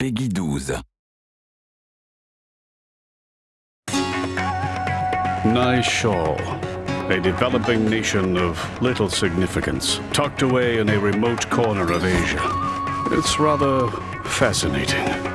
Peggy 12. Nishal, a developing nation of little significance, tucked away in a remote corner of Asia. It's rather fascinating.